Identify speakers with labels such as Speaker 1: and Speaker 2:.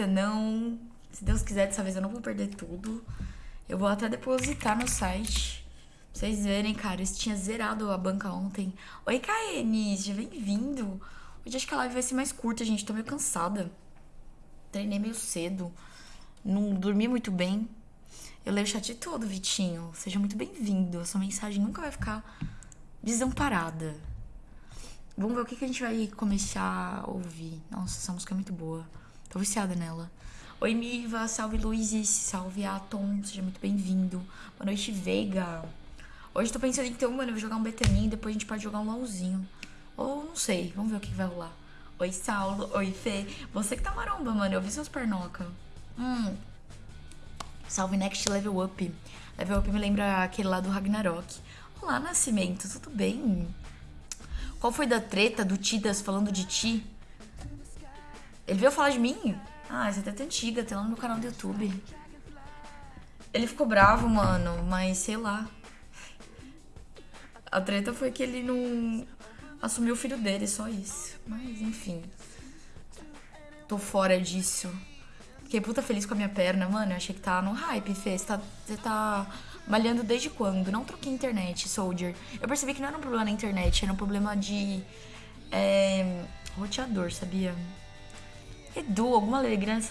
Speaker 1: não. Se Deus quiser, dessa vez eu não vou perder tudo. Eu vou até depositar no site. Pra vocês verem, cara. Isso tinha zerado a banca ontem. Oi, Kaene, seja bem-vindo. Hoje acho que a live vai ser mais curta, gente. Tô meio cansada. Treinei meio cedo. Não dormi muito bem. Eu leio o chat todo, Vitinho. Seja muito bem-vindo. A sua mensagem nunca vai ficar desamparada. Vamos ver o que, que a gente vai começar a ouvir. Nossa, essa música é muito boa. Tô viciada nela. Oi, Miva. Salve, Luizes. Salve, Atom. Seja muito bem-vindo. Boa noite, Veiga. Hoje tô pensando então, mano, eu vou jogar um betaninho e depois a gente pode jogar um LOLzinho. Ou não sei. Vamos ver o que, vai rolar. Oi, Saulo. Oi, Fê. Você que tá maromba, mano. Eu vi seus pernoca. Hum. Salve, Next Level Up. Level Up me lembra aquele lá do Ragnarok. Olá, Nascimento. Tudo bem? Qual foi da treta do Tidas falando de ti? Ele veio falar de mim? Ah, essa é antiga, tem lá no meu canal do YouTube. Ele ficou bravo, mano, mas sei lá. A treta foi que ele não assumiu o filho dele, só isso. Mas enfim. Tô fora disso. Fiquei puta feliz com a minha perna, mano. Eu achei que tá no hype, Fê. Você tá, você tá malhando desde quando? Não troquei internet, Soldier. Eu percebi que não era um problema na internet, era um problema de. É, roteador, sabia? Edu, alguma alegria